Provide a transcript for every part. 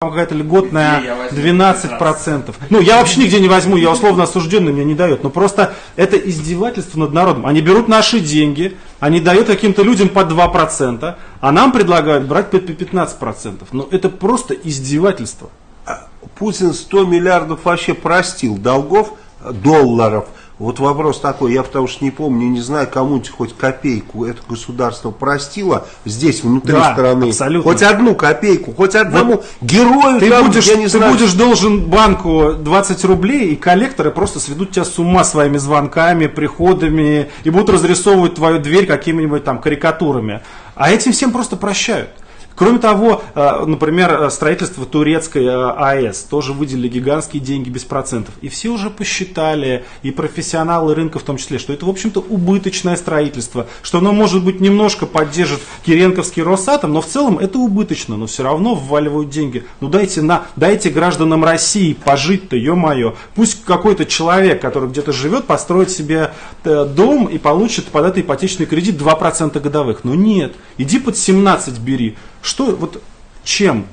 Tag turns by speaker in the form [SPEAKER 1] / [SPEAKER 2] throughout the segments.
[SPEAKER 1] какая-то льготная 12%. Ну, я вообще нигде не возьму, я условно осужденный, мне не дает. Но просто это издевательство над народом. Они берут наши деньги, они дают каким-то людям по 2%, а нам предлагают брать по 15%. Но это просто издевательство.
[SPEAKER 2] А Путин 100 миллиардов вообще простил долгов, долларов. Вот вопрос такой, я потому что не помню, не знаю, кому-нибудь хоть копейку это государство простило здесь, внутри
[SPEAKER 1] Да,
[SPEAKER 2] страны.
[SPEAKER 1] абсолютно.
[SPEAKER 2] Хоть одну копейку, хоть одному герою
[SPEAKER 1] Ты,
[SPEAKER 2] там,
[SPEAKER 1] будешь,
[SPEAKER 2] я не
[SPEAKER 1] ты
[SPEAKER 2] знаю.
[SPEAKER 1] будешь должен банку 20 рублей, и коллекторы просто сведут тебя с ума своими звонками, приходами, и будут разрисовывать твою дверь какими-нибудь там карикатурами. А этим всем просто прощают. Кроме того, э, например, э, строительство турецкой э, АЭС тоже выделили гигантские деньги без процентов. И все уже посчитали, и профессионалы рынка в том числе, что это, в общем-то, убыточное строительство, что оно, может быть, немножко поддержит Киренковский Росатом, но в целом это убыточно, но все равно вваливают деньги. Ну дайте, на, дайте гражданам России пожить-то, ё-моё. Пусть какой-то человек, который где-то живет, построит себе дом и получит под это ипотечный кредит 2% годовых. Но нет, иди под 17 бери. Что, вот чем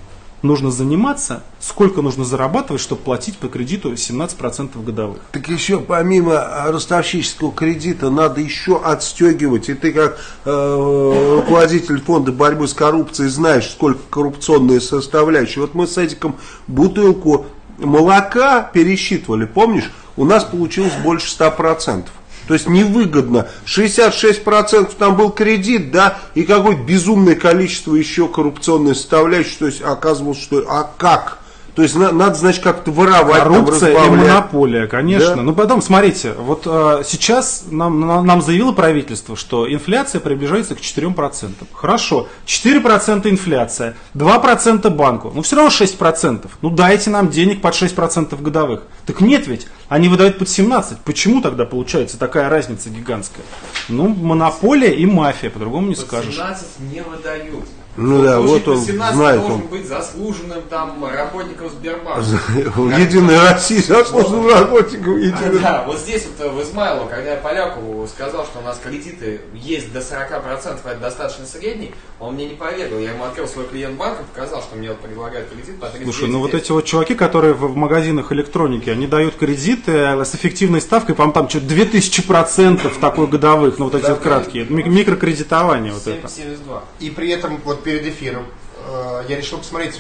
[SPEAKER 1] нужно заниматься, сколько нужно зарабатывать, чтобы платить по кредиту 17% годовых?
[SPEAKER 2] Так еще помимо а, ростовщического кредита надо еще отстегивать. И ты как э, руководитель фонда борьбы с коррупцией знаешь, сколько коррупционные составляющие. Вот мы с Эдиком бутылку молока пересчитывали, помнишь? У нас получилось больше 100%. То есть невыгодно. 66% там был кредит, да, и какое безумное количество еще коррупционной составляющей. То есть оказывалось, что а как? То есть на- надо, значит, как-то воровать, там,
[SPEAKER 1] Коррупция и
[SPEAKER 2] разбавлять.
[SPEAKER 1] монополия, конечно.
[SPEAKER 2] Да.
[SPEAKER 1] Ну потом, смотрите, вот э, сейчас нам, нам, нам заявило правительство, что инфляция приближается к 4%. Хорошо, 4% инфляция, 2% банку, ну все равно 6%. Ну дайте нам денег под 6% годовых. Так нет ведь, они выдают под 17. Почему тогда получается такая разница гигантская? Ну, монополия и мафия, по-другому не
[SPEAKER 3] Под
[SPEAKER 1] скажешь.
[SPEAKER 3] 17 не выдают.
[SPEAKER 2] Ну да,
[SPEAKER 3] Получить
[SPEAKER 2] вот он
[SPEAKER 3] 17
[SPEAKER 2] знает,
[SPEAKER 3] должен
[SPEAKER 2] он.
[SPEAKER 3] быть заслуженным там работником Сбербанка.
[SPEAKER 2] В Единой России заслуженным работником Единой
[SPEAKER 3] Да, вот здесь вот э, в Измайлово, когда я Полякову сказал, что у нас кредиты есть до 40%, это достаточно средний, он мне не поверил. Я ему открыл свой клиент банка, показал, что мне вот предлагают кредит по 39
[SPEAKER 1] Слушай, ну вот эти вот чуваки, которые в, магазинах электроники, они дают кредиты э, с эффективной ставкой, по-моему, там что-то 2000% такой годовых, ну вот эти вот краткие, ми- микрокредитование вот это.
[SPEAKER 3] 7,72.
[SPEAKER 4] И при этом вот перед эфиром. Э, я решил посмотреть